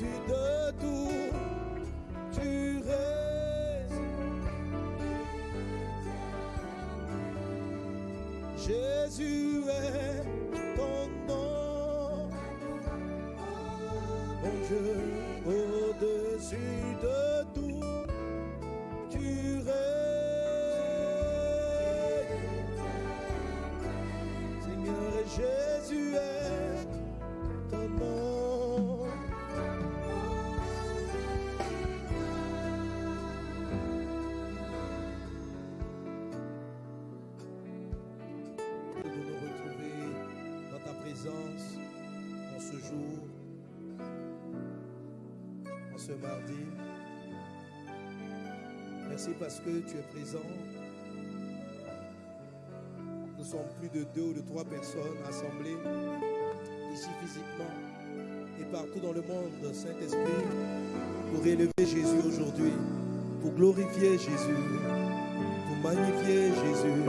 au-dessus de tout. Tu règnes. Jésus est ton nom. Mon Dieu, au-dessus de tout. Tu règnes. Seigneur, et Jésus mardi. Merci parce que tu es présent. Nous sommes plus de deux ou de trois personnes assemblées ici physiquement et partout dans le monde, Saint-Esprit, pour élever Jésus aujourd'hui, pour glorifier Jésus, pour magnifier Jésus.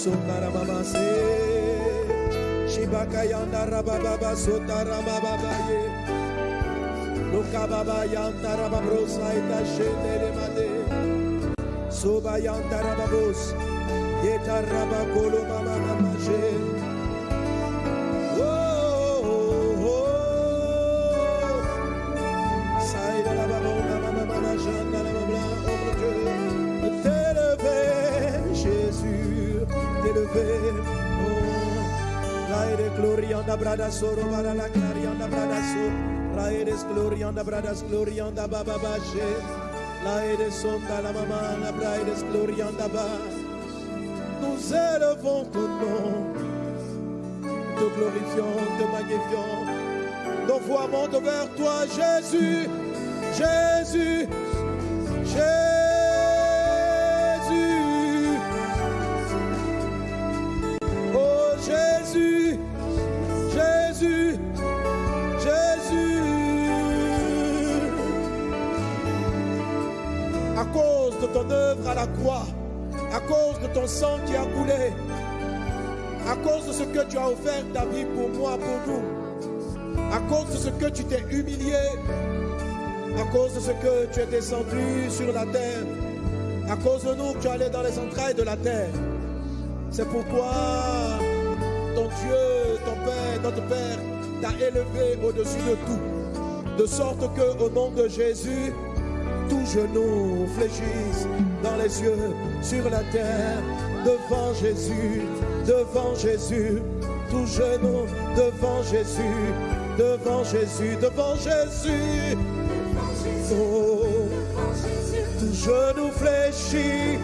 Sotara baba se. Shibaka yanda rababa sotara baba ye. Loka baba yanda rababro saita shende de made. Soba yanda rababos. Yeta rabakolo mama mama she. Glorianda brada soro bara la clarianda brada so. Raides glorianda bradas glorianda baba bache. Laide sonda la mama la braides glorianda ba. Nous élevons ton nom te glorifions, te magnifions. Nos voix montent vers toi, Jésus, Jésus, Jésus. À cause de ton œuvre à la croix, à cause de ton sang qui a coulé, à cause de ce que tu as offert ta vie pour moi, pour nous, à cause de ce que tu t'es humilié, à cause de ce que tu es descendu sur la terre, à cause de nous tu es allé dans les entrailles de la terre. C'est pourquoi ton Dieu, ton Père, notre Père, t'a élevé au-dessus de tout, de sorte que au nom de Jésus, tout genou fléchisse dans les yeux, sur la terre, devant Jésus, devant Jésus, tout genou devant Jésus, devant Jésus, devant Jésus. Oh, tout genou fléchit,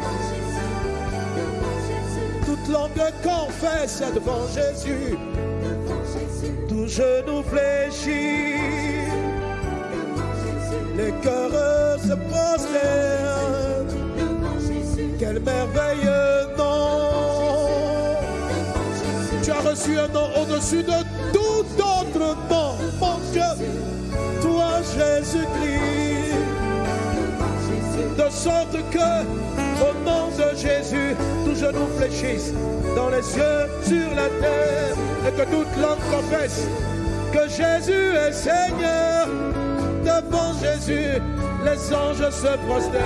toute langue confesse devant Jésus, tout genou fléchit, les cœurs se prosternent. Quel merveilleux nom Tu as reçu un nom au-dessus de tout autre nom, mon Dieu, toi Jésus-Christ. De sorte que, au nom de Jésus, tout genou fléchisse dans les cieux, sur la terre, et que toute langue confesse que Jésus est Seigneur. Devant Jésus, les anges se prosternent.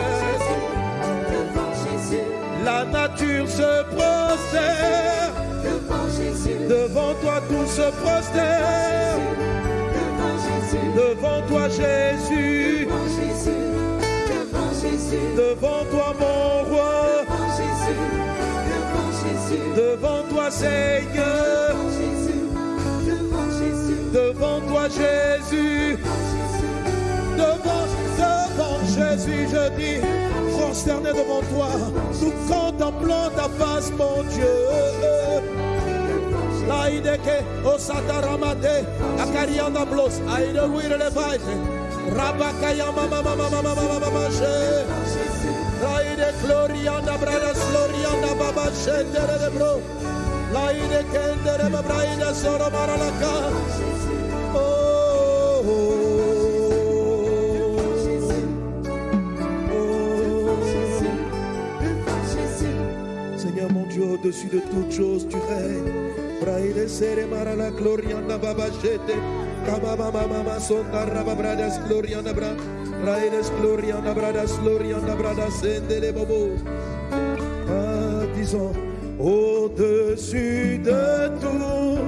La nature se prosterne. Devant toi, tout se prosterne. Devant toi, Jésus. Devant toi, mon roi. Devant toi, Seigneur. Devant toi, Jésus. Devant, devant Jésus, je dis, prosterné devant toi, nous contemplons ta face, mon Dieu. Laideke, Osataramade, Akarianda Blos, Levaite, Rabakaya Mama Mama Bradas, Glorianda Baba Shendere de Bro, Au-dessus de toutes choses, tu règnes. Braide sere marala gloriana babachete. Kamama mama sonda rababradas gloriana bra. Braides gloriana bradas gloriana bradas sendele bobo. Ah, disons, au-dessus de tout,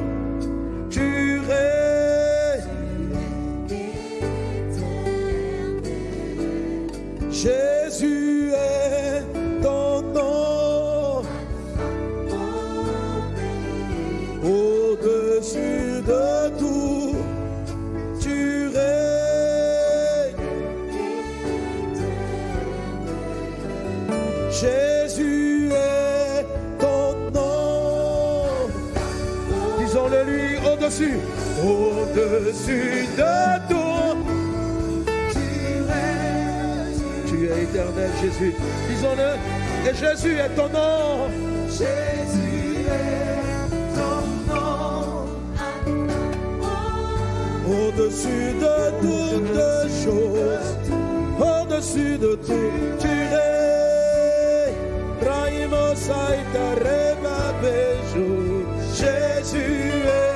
tu règnes. Au-dessus, de tout. Tu es éternel, Jésus. Disons-le. Et Jésus est ton nom. Jésus est ton nom. Au-dessus de toutes choses, au-dessus de tout, tu saita reba bejo. Jésus est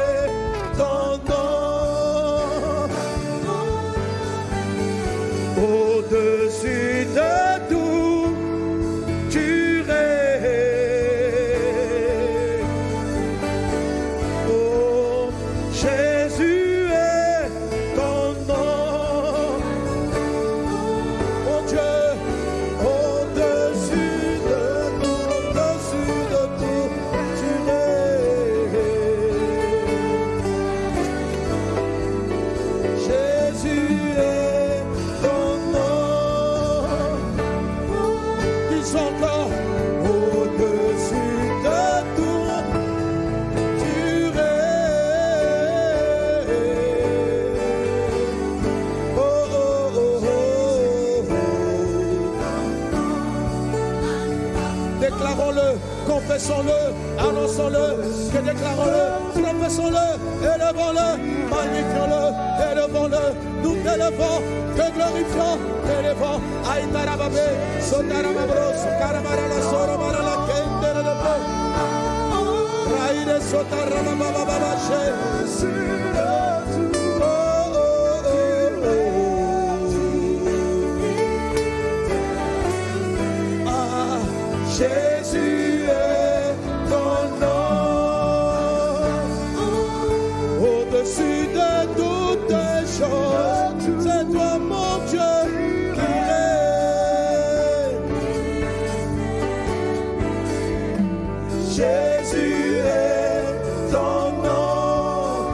Jésus est ton nom.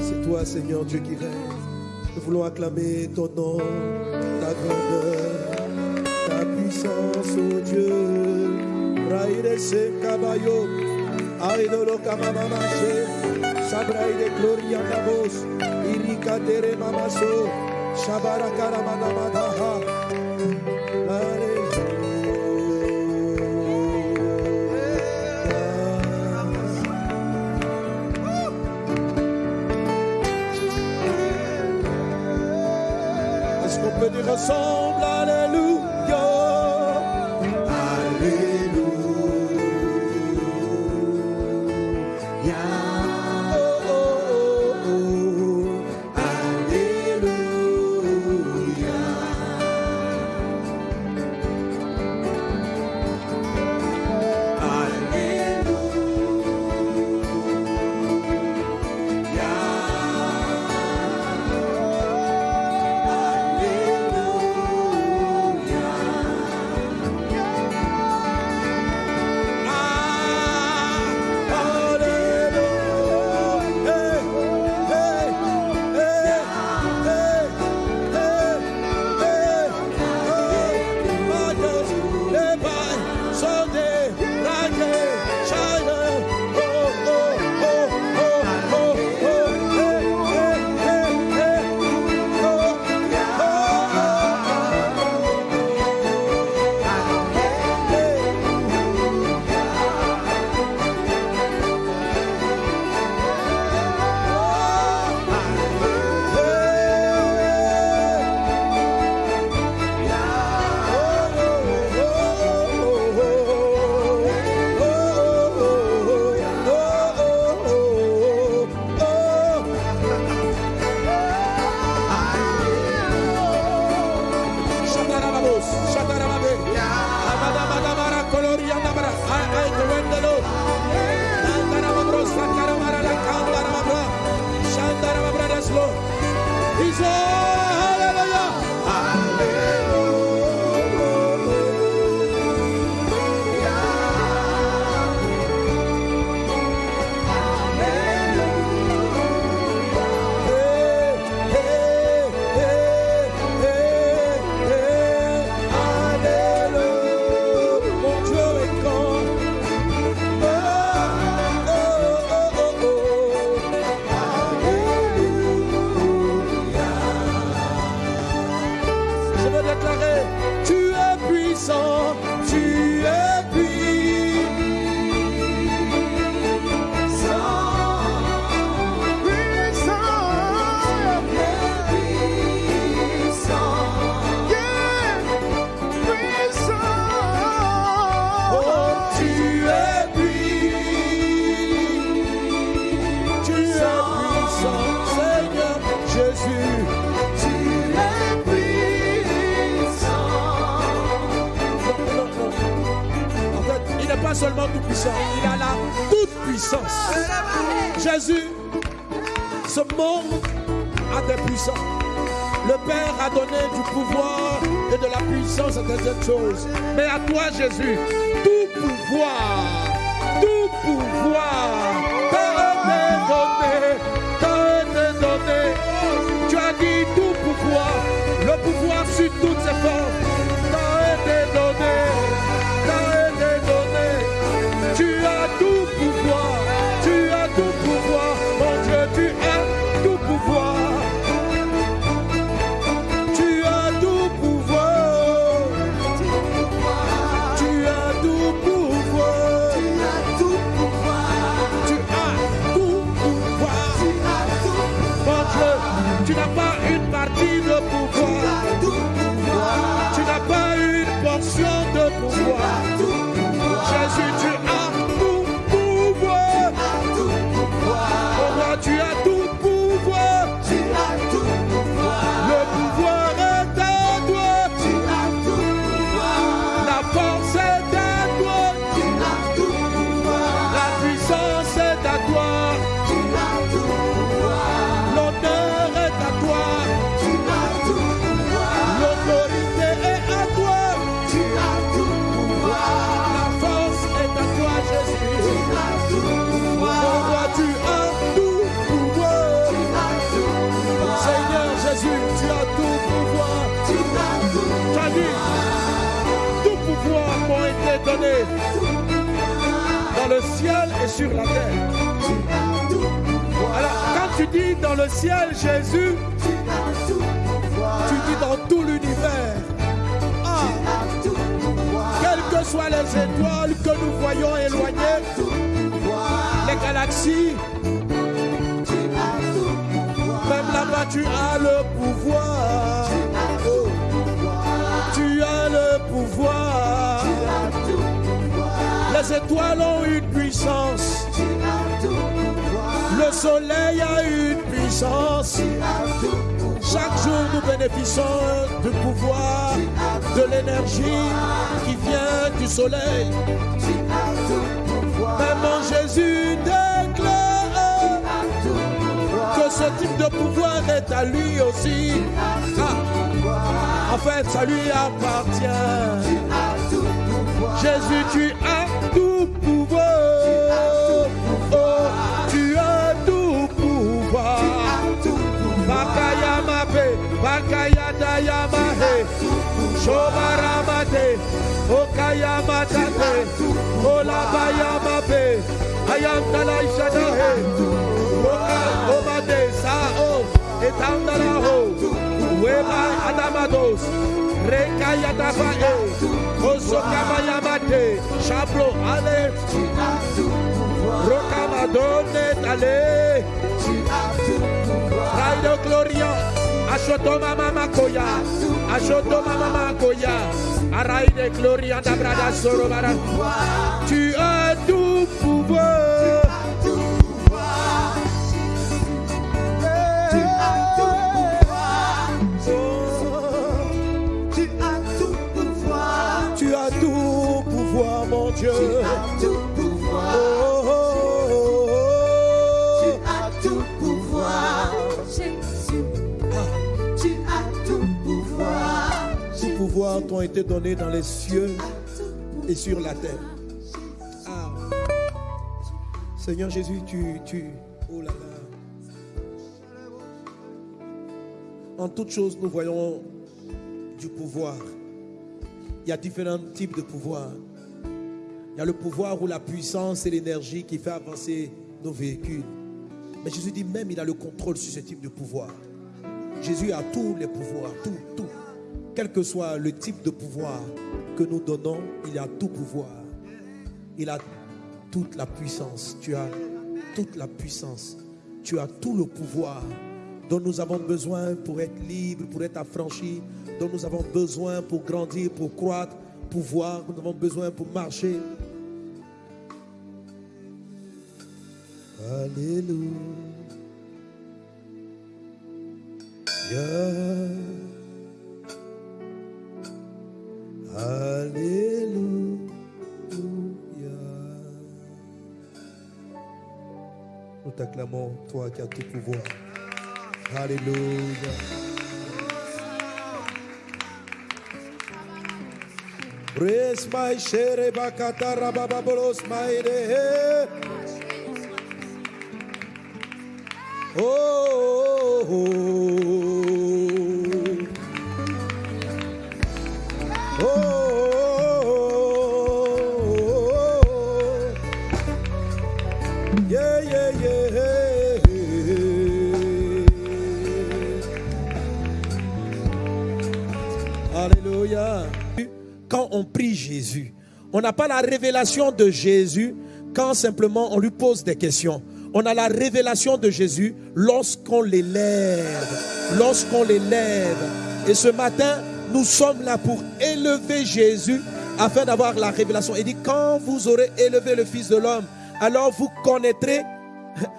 C'est toi, Seigneur Dieu, qui règne. Nous voulons acclamer ton nom, ta grandeur, ta puissance, oh Dieu. Raïre se caballo, aïdolo kamamamache, sabraïde gloria nabos, irika tere mamaso, shabara Est-ce même là-bas, tu as le pouvoir. Tu as le pouvoir. Les étoiles ont une puissance. Le soleil a une puissance. Chaque jour, nous bénéficions du pouvoir, de l'énergie qui vient du soleil. Mais mon Jésus ce type de pouvoir est à lui aussi. Ah, en fait, ça lui appartient. Jésus, tu as tout pouvoir. Oh, tu as tout pouvoir. Bakaya mape, bakaya dayama he, shobaramate, okaya matate, olabaya mape, ayam dalai shadahe, oka omade Sao Etandaraho. Weba Adamados Rekaya Dabae Osokamayamate Shablo Ale. Rokamadone Ale Radio Gloria Ashoto Mama Koya Ashoto Mama Koya Araide Gloria Dabrada Sorobara Tu Tout pouvoir t'ont été donnés dans les cieux et sur la terre. Ah. Seigneur Jésus, tu, tu, oh. En toutes choses, nous voyons du pouvoir. Il y a différents types de pouvoir. Il y a le pouvoir ou la puissance et l'énergie qui fait avancer nos véhicules. Mais Jésus dit même, il a le contrôle sur ce type de pouvoir. Jésus a tous les pouvoirs, tout, tout. Quel que soit le type de pouvoir que nous donnons, il a tout pouvoir. Il a toute la puissance. Tu as toute la puissance. Tu as tout le pouvoir dont nous avons besoin pour être libres, pour être affranchis, dont nous avons besoin pour grandir, pour croître, pour voir, nous avons besoin pour marcher. Alléluia. T'acclamons, toi qui as tout pouvoir. Alléluia. Praise my shere bakata rabababolos my de. Oh, oh, oh. On prie Jésus, on n'a pas la révélation de Jésus quand simplement on lui pose des questions. On a la révélation de Jésus lorsqu'on l'élève. Lorsqu'on l'élève. Et ce matin, nous sommes là pour élever Jésus afin d'avoir la révélation. Il dit, quand vous aurez élevé le Fils de l'homme, alors vous connaîtrez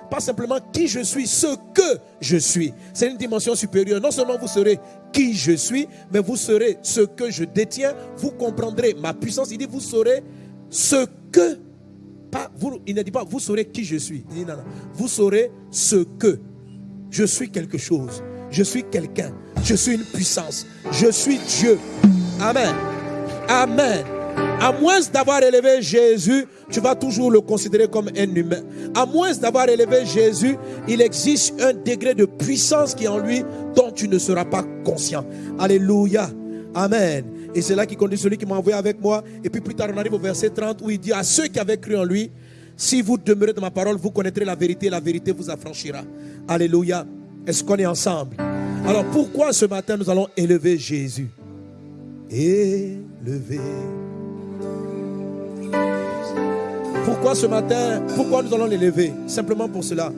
pas simplement qui je suis, ce que je suis. C'est une dimension supérieure. Non seulement vous serez qui je suis, mais vous serez ce que je détiens. Vous comprendrez ma puissance. Il dit, vous saurez ce que pas, vous, il ne dit pas, vous saurez qui je suis. Il dit, non, non. Vous saurez ce que. Je suis quelque chose. Je suis quelqu'un. Je suis une puissance. Je suis Dieu. Amen. Amen. À moins d'avoir élevé Jésus, tu vas toujours le considérer comme un humain. À moins d'avoir élevé Jésus, il existe un degré de puissance qui est en lui dont tu ne seras pas conscient. Alléluia. Amen. Et c'est là qui conduit celui qui m'a envoyé avec moi. Et puis plus tard, on arrive au verset 30 où il dit à ceux qui avaient cru en lui, si vous demeurez dans ma parole, vous connaîtrez la vérité et la vérité vous affranchira. Alléluia. Est-ce qu'on est ensemble? Alors pourquoi ce matin nous allons élever Jésus? Élever. Pourquoi ce matin Pourquoi nous allons l'élever Simplement pour cela?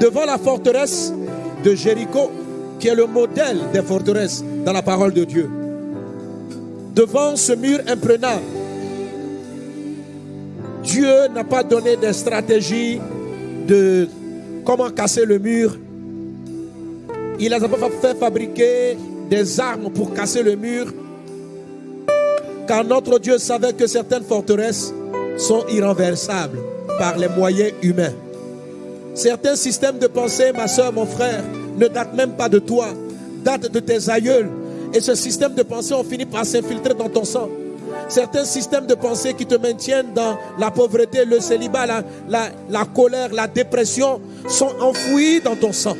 Devant la forteresse de Jéricho, qui est le modèle des forteresses dans la parole de Dieu. Devant ce mur imprenable, Dieu n'a pas donné des stratégies de comment casser le mur. Il n'a pas fait fabriquer des armes pour casser le mur. Car notre Dieu savait que certaines forteresses sont irrenversables par les moyens humains. Certains systèmes de pensée, ma soeur, mon frère, ne datent même pas de toi, datent de tes aïeuls. Et ce système de pensée ont fini par s'infiltrer dans ton sang. Certains systèmes de pensée qui te maintiennent dans la pauvreté, le célibat, la colère, la dépression sont enfouis dans ton sang.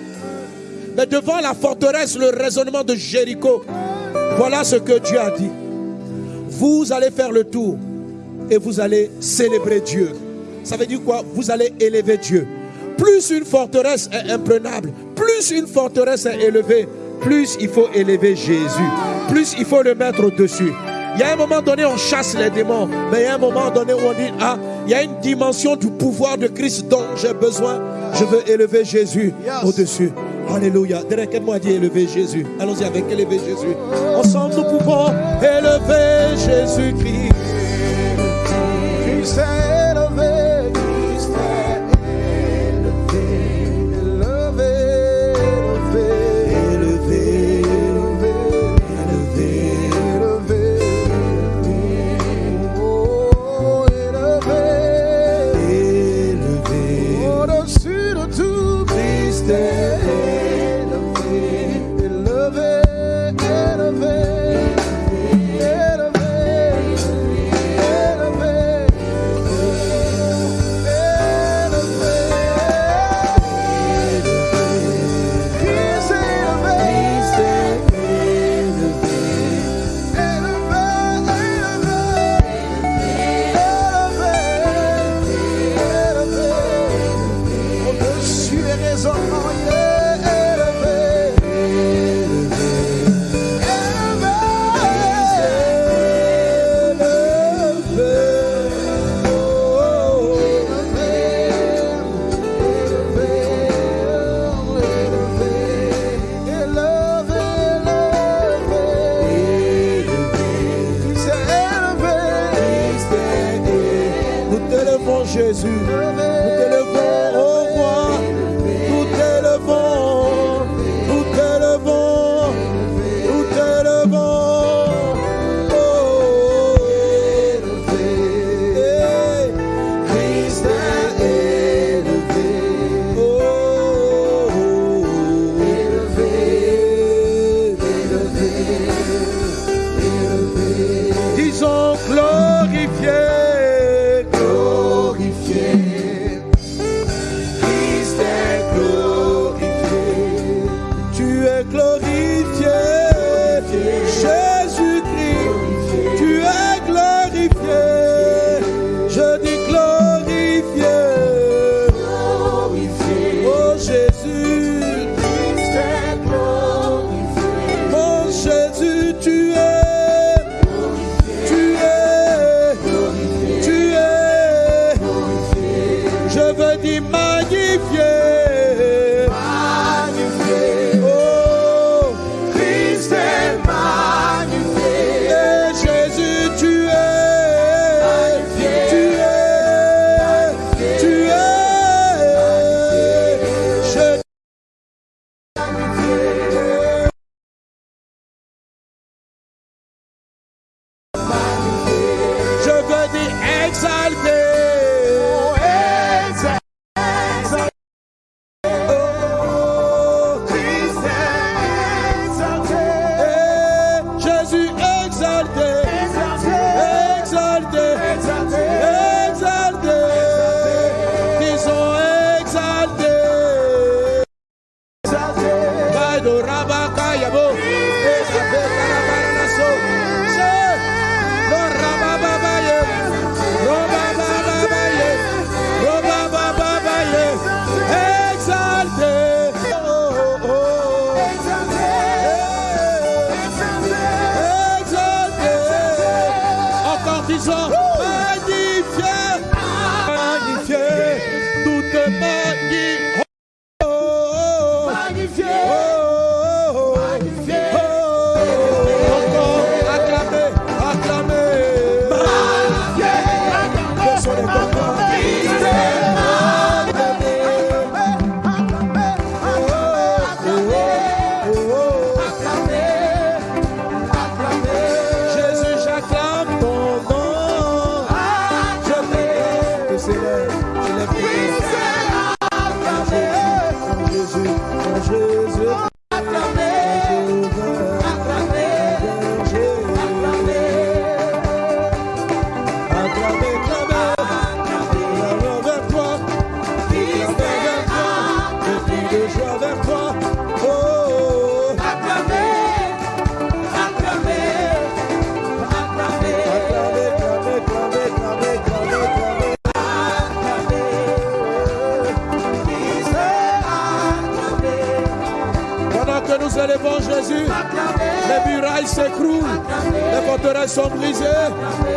Mais devant la forteresse, le raisonnement de Jéricho, voilà ce que Dieu a dit. Vous allez faire le tour et vous allez célébrer Dieu. Ça veut dire quoi? Vous allez élever Dieu. Plus une forteresse est imprenable, plus une forteresse est élevée, plus il faut élever Jésus, plus il faut le mettre au-dessus. Il y a un moment donné, on chasse les démons, mais il y a un moment donné où on dit, ah, il y a une dimension du pouvoir de Christ dont j'ai besoin. Je veux élever Jésus au-dessus. Alléluia. Derrière quel moi dit élever Jésus. Allons-y avec élever Jésus. Ensemble, nous pouvons élever Jésus-Christ. Christ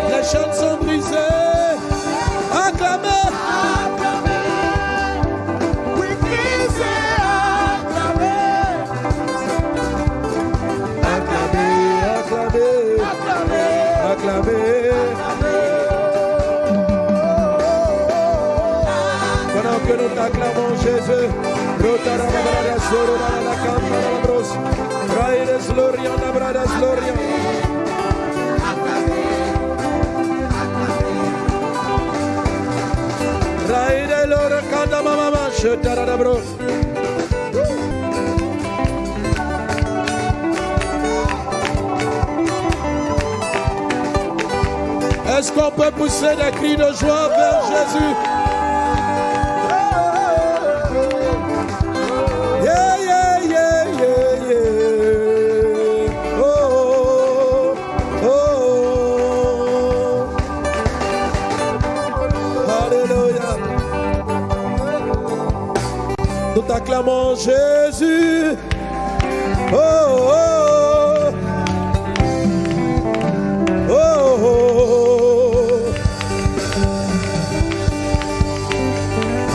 les chaînes sont brisées. Acclamez. Pendant que nous t'acclamons Jésus, Lorian, Est-ce qu'on peut pousser des cris de joie vers Jésus? Jésus. Oh, oh, oh. Oh, oh.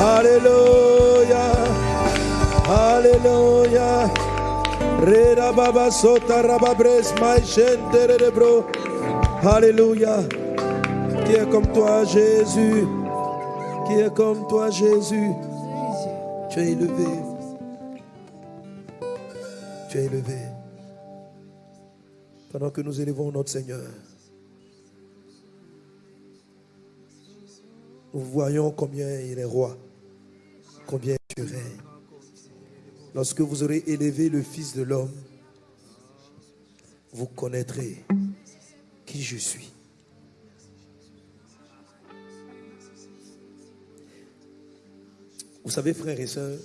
Alléluia. Alléluia. Rera baba sota rababres de bro. Alléluia. Qui est comme toi, Jésus? Qui est comme toi, Jésus? Tu es élevé. Tu es élevé. Pendant que nous élevons notre Seigneur, nous voyons combien il est roi, combien tu règnes. Lorsque vous aurez élevé le Fils de l'homme, vous connaîtrez qui je suis. Vous savez, frères et sœurs,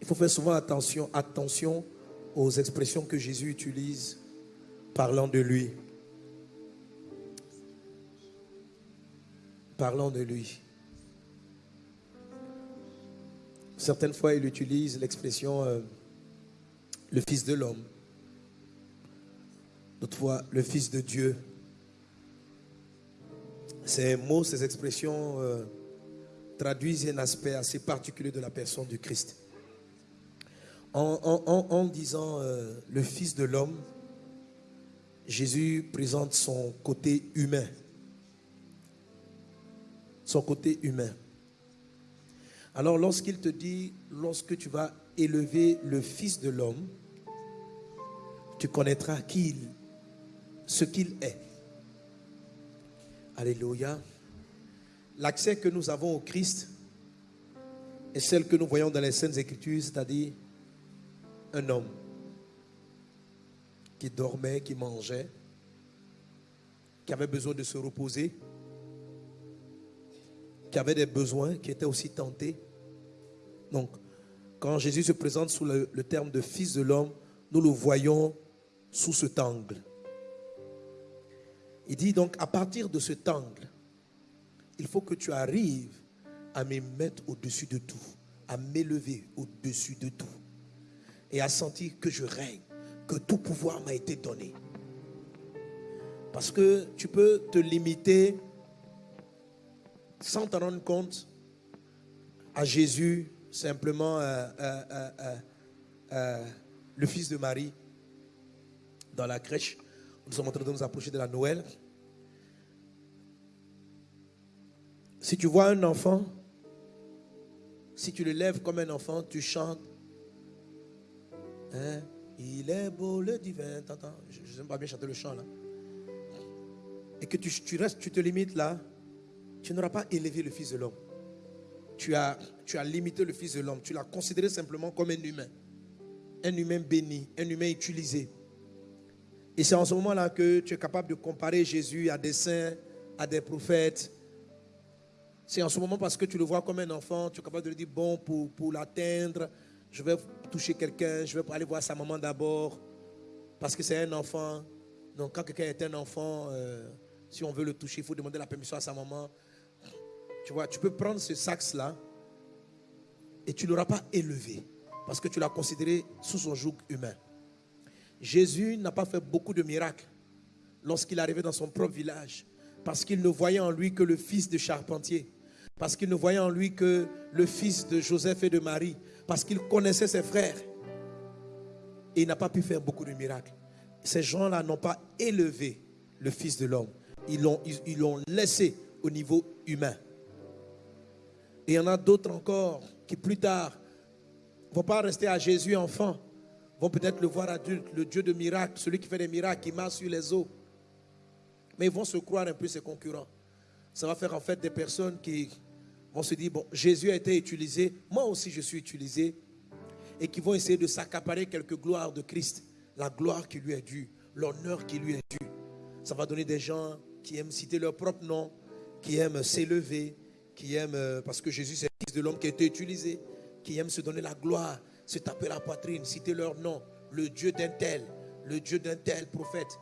il faut faire souvent attention, attention aux expressions que Jésus utilise parlant de lui. Parlant de lui. Certaines fois, il utilise l'expression euh, le Fils de l'homme. D'autres fois, le Fils de Dieu. Ces mots, ces expressions euh, traduisent un aspect assez particulier de la personne du Christ. En, disant euh, le Fils de l'homme, Jésus présente son côté humain. Son côté humain. Alors lorsqu'il te dit, lorsque tu vas élever le Fils de l'homme, tu connaîtras qui il, ce qu'il est. Alléluia. L'accès que nous avons au Christ est celle que nous voyons dans les Saintes Écritures, c'est-à-dire un homme qui dormait, qui mangeait, qui avait besoin de se reposer, qui avait des besoins, qui était aussi tenté. Donc, quand Jésus se présente sous le, terme de Fils de l'homme, nous le voyons sous cet angle. Il dit donc, à partir de cet angle, il faut que tu arrives à me mettre au-dessus de tout, à m'élever au-dessus de tout, et à sentir que je règne, que tout pouvoir m'a été donné. Parce que tu peux te limiter sans t'en rendre compte à Jésus, simplement euh, euh, euh, le fils de Marie, dans la crèche. Nous sommes en train de nous approcher de la Noël. Si tu vois un enfant, si tu le lèves comme un enfant, tu chantes. Hein, Il est beau le divin. T'entends Je n'aime pas bien chanter le chant là. Et que tu, tu restes, tu te limites là, tu n'auras pas élevé le Fils de l'homme. Tu as, tu as limité le Fils de l'homme. Tu l'as considéré simplement comme un humain. Un humain béni, un humain utilisé. Et c'est en ce moment-là que tu es capable de comparer Jésus à des saints, à des prophètes. C'est en ce moment parce que tu le vois comme un enfant, tu es capable de lui dire, bon, pour, pour l'atteindre, je vais toucher quelqu'un, je vais aller voir sa maman d'abord, parce que c'est un enfant. Donc quand quelqu'un est un enfant, euh, si on veut le toucher, il faut demander la permission à sa maman. Tu vois, tu peux prendre ce sax-là et tu ne l'auras pas élevé. parce que tu l'as considéré sous son joug humain. Jésus n'a pas fait beaucoup de miracles lorsqu'il arrivait dans son propre village, parce qu'il ne voyait en lui que le fils de charpentier, parce qu'il ne voyait en lui que le fils de Joseph et de Marie, parce qu'il connaissait ses frères. Et il n'a pas pu faire beaucoup de miracles. Ces gens-là n'ont pas élevé le Fils de l'homme. Ils l'ont ils, laissé au niveau humain. Et il y en a d'autres encore qui plus tard ne vont pas rester à Jésus enfant, vont peut-être le voir adulte, le Dieu de miracles, celui qui fait des miracles, qui marche sur les eaux. Mais ils vont se croire un peu ses concurrents. Ça va faire en fait des personnes qui vont se dire, bon, Jésus a été utilisé, moi aussi je suis utilisé, et qui vont essayer de s'accaparer quelques gloires de Christ, la gloire qui lui est due, l'honneur qui lui est dû. Ça va donner des gens qui aiment citer leur propre nom, qui aiment s'élever, qui aiment, euh, parce que Jésus c'est le Fils de l'homme qui a été utilisé, qui aiment se donner la gloire, se taper la poitrine, citer leur nom, le Dieu d'un tel, le Dieu d'un tel prophète.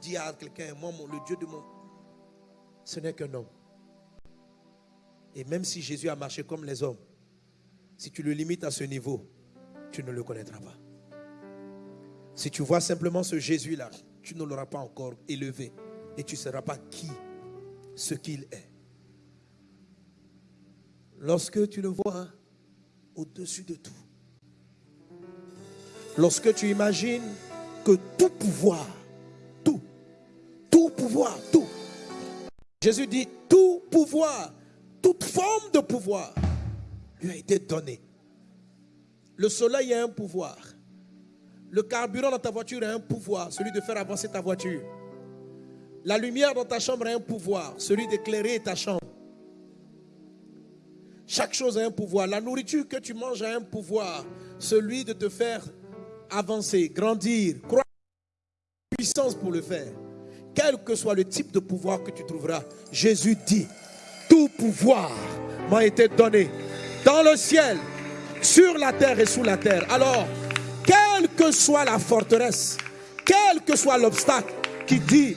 Dis à quelqu'un, moi, le Dieu de mon... Ce n'est qu'un homme. Et même si Jésus a marché comme les hommes, si tu le limites à ce niveau, tu ne le connaîtras pas. Si tu vois simplement ce Jésus-là, tu ne l'auras pas encore élevé et tu ne sauras pas qui, ce qu'il est. Lorsque tu le vois au-dessus de tout, lorsque tu imagines que tout pouvoir, tout, tout pouvoir, tout, Jésus dit tout pouvoir, toute forme de pouvoir lui a été donné. Le soleil a un pouvoir. Le carburant dans ta voiture a un pouvoir, celui de faire avancer ta voiture. La lumière dans ta chambre a un pouvoir, celui d'éclairer ta chambre. Chaque chose a un pouvoir. La nourriture que tu manges a un pouvoir, celui de te faire avancer, grandir, croire puissance pour le faire. Quel que soit le type de pouvoir que tu trouveras, Jésus dit, tout pouvoir m'a été donné dans le ciel sur la terre et sous la terre. Alors, quelle que soit la forteresse, quel que soit l'obstacle qui dit,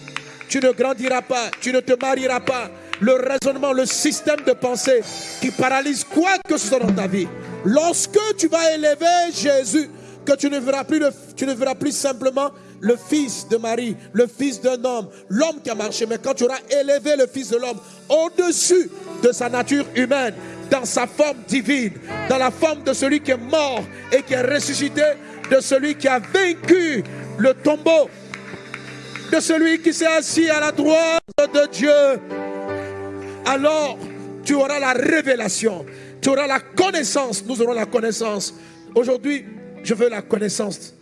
tu ne grandiras pas, tu ne te marieras pas, le raisonnement, le système de pensée qui paralyse quoi que ce soit dans ta vie. Lorsque tu vas élever Jésus, que tu ne verras plus, tu ne verras plus simplement le fils de Marie, le fils d'un homme, l'homme qui a marché, mais quand tu auras élevé le fils de l'homme au-dessus de sa nature humaine, dans sa forme divine, dans la forme de celui qui est mort et qui est ressuscité, de celui qui a vaincu le tombeau, de celui qui s'est assis à la droite de Dieu. Alors, tu auras la révélation, tu auras la connaissance, nous aurons la connaissance. Aujourd'hui, je veux la connaissance.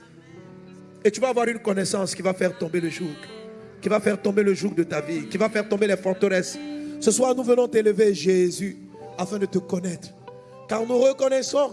Et tu vas avoir une connaissance qui va faire tomber le joug, qui va faire tomber le joug de ta vie, qui va faire tomber les forteresses. Ce soir, nous venons t'élever, Jésus afin de te connaître. Car nous reconnaissons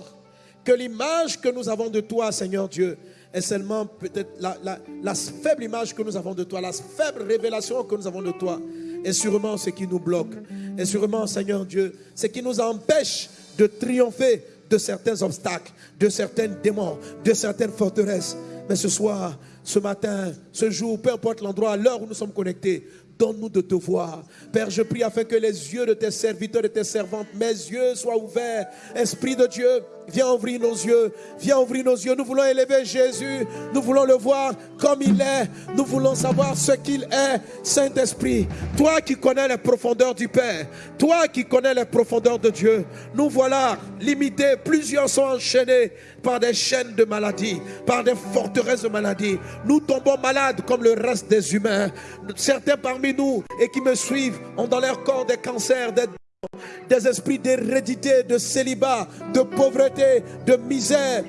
que l'image que nous avons de toi, Seigneur Dieu, est seulement peut-être la, faible image que nous avons de toi, la faible révélation que nous avons de toi, est sûrement ce qui nous bloque. Et sûrement, Seigneur Dieu, ce qui nous empêche de triompher de certains obstacles, de certains démons, de certaines forteresses. Mais ce soir, ce matin, ce jour, peu importe l'endroit, l'heure où nous sommes connectés, Donne-nous de te voir. Père, je prie afin que les yeux de tes serviteurs et tes servantes, mes yeux soient ouverts. Esprit de Dieu, viens ouvrir nos yeux. Viens ouvrir nos yeux. Nous voulons élever Jésus. Nous voulons le voir comme il est. Nous voulons savoir ce qu'il est. Saint-Esprit, toi qui connais les profondeurs du Père, toi qui connais les profondeurs de Dieu, nous voilà limités. Plusieurs sont enchaînés par des chaînes de maladie, par des forteresses de maladie. Nous tombons malades comme le reste des humains. Certains parmi nous et qui me suivent ont dans leur corps des cancers, des esprits d'hérédité, de célibat, de pauvreté, de misère,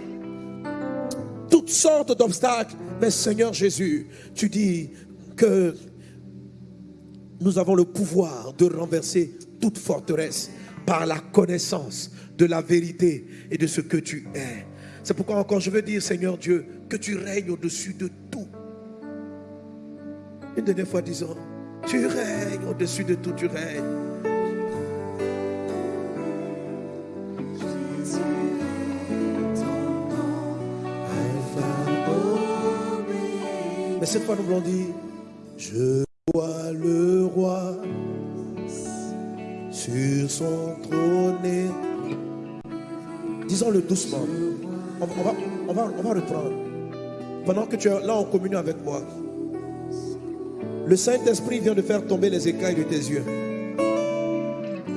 toutes sortes d'obstacles. Mais Seigneur Jésus, tu dis que nous avons le pouvoir de renverser toute forteresse par la connaissance de la vérité et de ce que tu es. C'est pourquoi encore je veux dire, Seigneur Dieu, que tu règnes au-dessus de tout. Une dernière fois, disons, tu règnes au-dessus de tout, tu règnes. Mais cette fois, nous voulons dire, je vois le roi sur son trône. Disons-le doucement. On, va, reprendre. Pendant que tu es là en communion avec moi, le Saint-Esprit vient de faire tomber les écailles de tes yeux.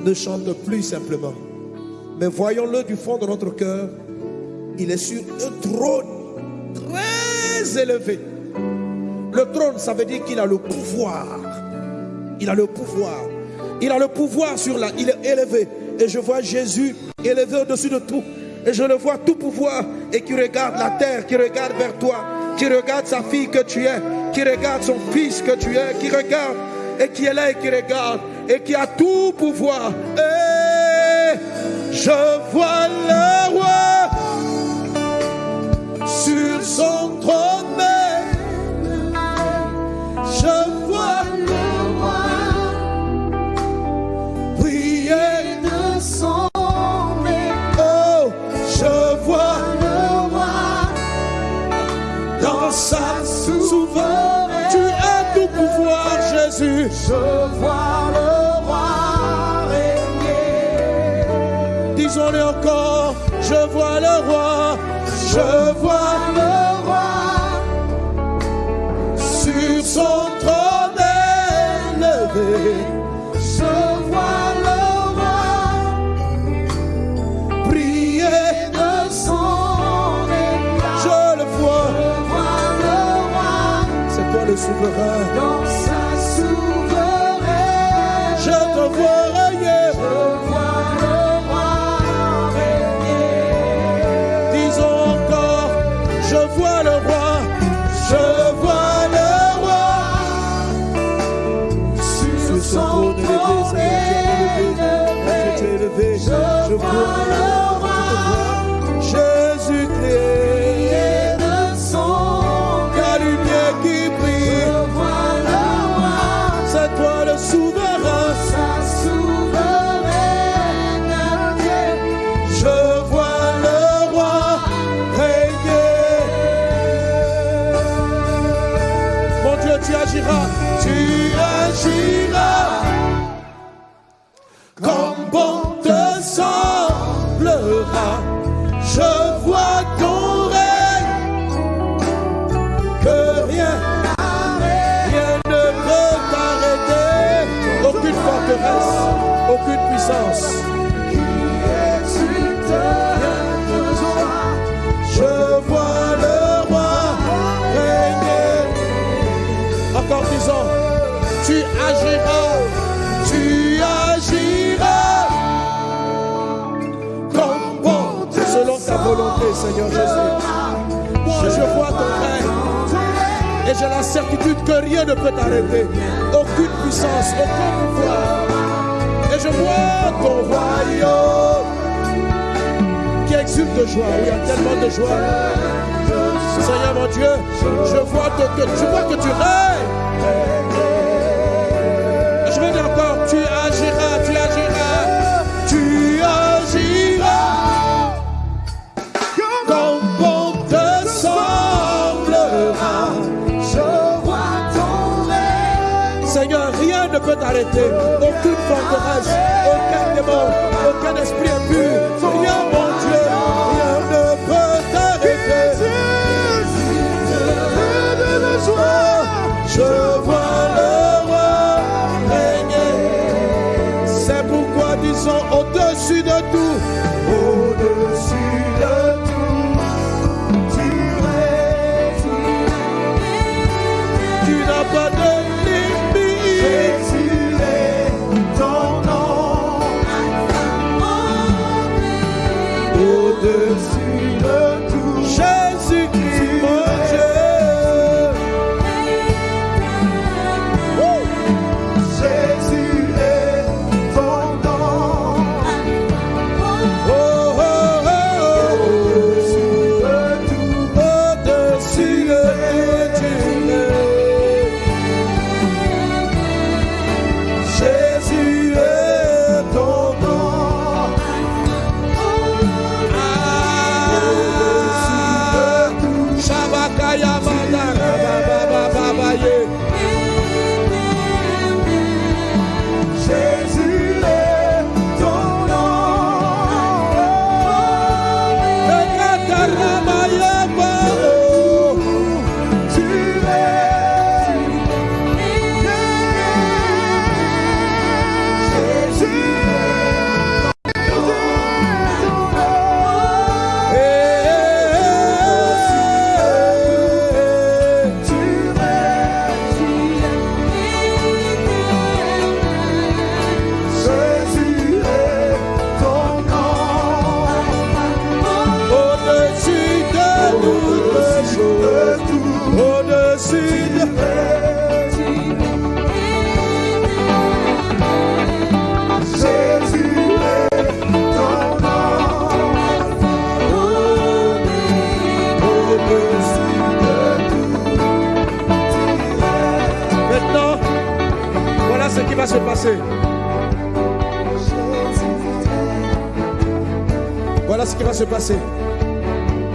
Ne chante plus simplement. Mais voyons-le du fond de notre cœur. Il est sur un trône très élevé. Le trône, ça veut dire qu'il a le pouvoir. Il a le pouvoir. Il a le pouvoir sur la... Il est élevé. Et je vois Jésus élevé au-dessus de tout. Et je le vois tout pouvoir. Et qui regarde la terre, qui regarde vers toi. Qui regarde sa fille que tu es. Qui regarde son fils que tu es. Qui regarde. Et qui est là et qui regarde. Et qui a tout pouvoir. Et je vois le Je vois le roi régner Disons-le encore. Je vois le roi. Je vois le roi sur son trône élevé. Je vois le roi Prier. de son éclat Je le vois. Je vois le roi C'est toi le souverain. dans Seigneur Jésus. Je vois ton règne. Et j'ai la certitude que rien ne peut t'arrêter. Aucune puissance, aucun pouvoir. Et je vois ton royaume qui exulte de joie. Il y a tellement de joie. Seigneur mon Dieu, je vois que, que- je vois que tu règnes. T'arrêter. Aucune forteresse, aucun démon, aucun esprit impur.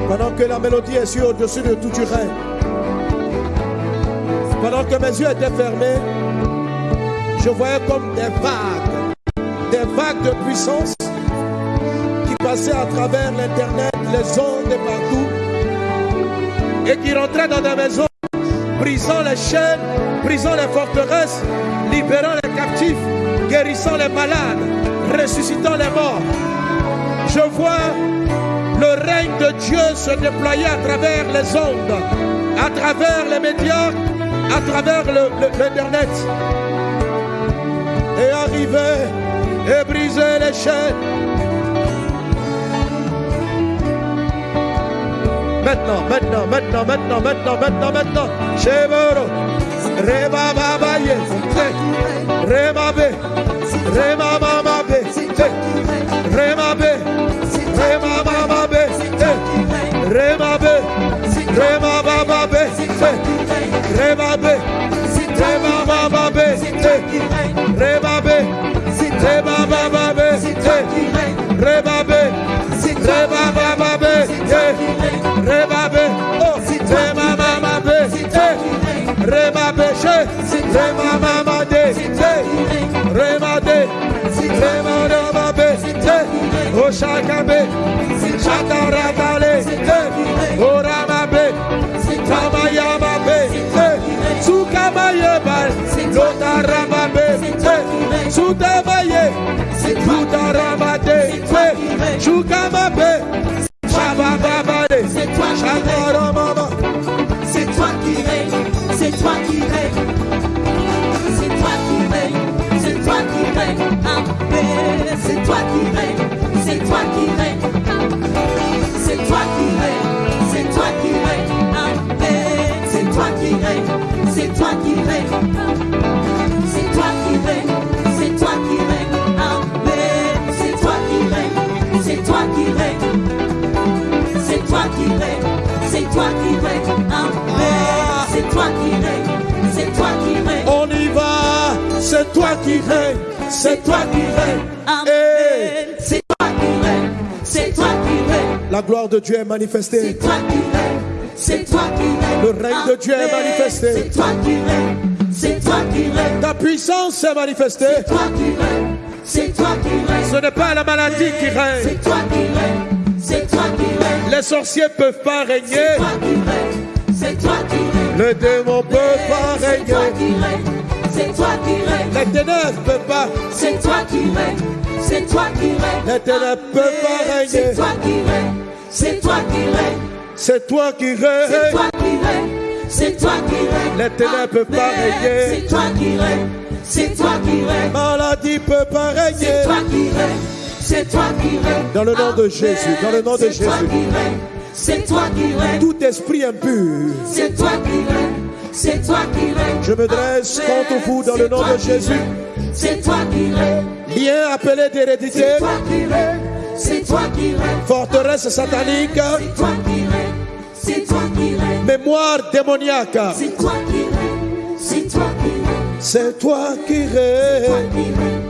Pendant que la mélodie est sur au-dessus de tout tu règne. Pendant que mes yeux étaient fermés, je voyais comme des vagues, des vagues de puissance qui passaient à travers l'Internet, les ondes et partout, et qui rentraient dans des maisons, brisant les chaînes, brisant les forteresses, libérant les captifs, guérissant les malades, ressuscitant les morts. Je vois le règne de Dieu se déployer à travers les ondes, à travers les médias, à travers l'Internet. Et arriver et briser les chaînes. Maintenant, maintenant, maintenant, maintenant, maintenant, maintenant, maintenant. Chevero. Reba babaye. Reba Shakabe, Shatarabale, Oramabe, Tamayamabe, Sukamayebal, Lotarababe, Sudamaye, Sudarabade, Shukamabe, toi qui règnes, c'est toi qui règnes, On y va. C'est toi qui règne. C'est toi qui règne. Amen. C'est toi qui règnes, c'est toi qui règnes, La gloire de Dieu est manifestée. c'est toi qui règnes, c'est toi qui règnes. Le règne de Dieu est manifesté. C'est toi qui règnes, c'est toi qui règnes, Ta puissance est manifestée. c'est toi qui règnes, c'est toi qui règnes. Ce n'est pas la maladie qui règne. C'est toi qui règnes, c'est toi qui règnes, Les sorciers ne peuvent pas c'est régner. toi qui règnes, c'est toi qui règnes. Les démons ne peuvent pas C'est toi régner. qui règnes, c'est toi qui règnes. Les ténèbres ne peuvent pas. C'est toi qui règnes, c'est toi qui règnes. Les ténèbres peuvent pas régner. C'est toi qui règnes, c'est toi qui règnes. C'est toi qui C'est règne. toi qui règnes, c'est toi qui règnes. Les ténèbres peuvent pas régner. C'est toi qui règnes, c'est toi qui règnes. Maladie peut pas C'est régner. toi qui règnes, c'est toi qui règnes. Dans le nom de. Jésus, dans le nom de C'est toi Jésus. C'est toi qui règnes. Tout esprit impur. C'est toi qui règnes, c'est toi qui règnes. Je me dresse contre vous dans le nom de Jésus. C'est toi qui règnes. Bien appelé d'hérédité. C'est toi qui règnes, c'est toi qui règnes. Forteresse satanique. C'est toi qui règnes, c'est toi qui règnes. Mémoire démoniaque. C'est toi qui règnes, c'est toi qui règnes. C'est toi qui règne.